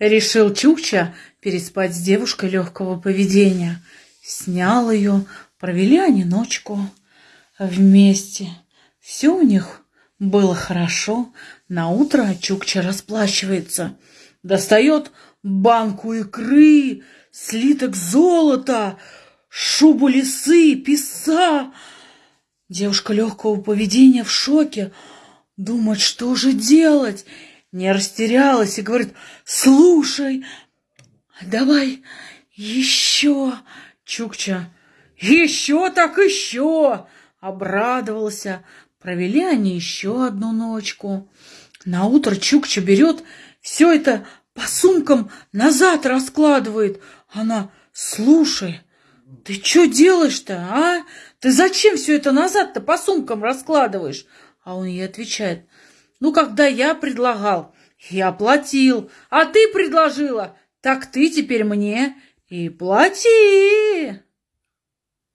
Решил Чукча переспать с девушкой легкого поведения. Снял ее, провели они ночку вместе. Все у них было хорошо. На утро Чукча расплачивается. Достает банку икры, слиток золота, шубу лисы, писа. Девушка легкого поведения в шоке. Думает, что же делать? Не растерялась и говорит, слушай, давай еще. Чукча, еще так еще. Обрадовался. Провели они еще одну ночку. На утро Чукча берет все это по сумкам назад раскладывает. Она, слушай, ты что делаешь-то, а? Ты зачем все это назад-то по сумкам раскладываешь? А он ей отвечает, ну, когда я предлагал, я платил, а ты предложила, так ты теперь мне и плати.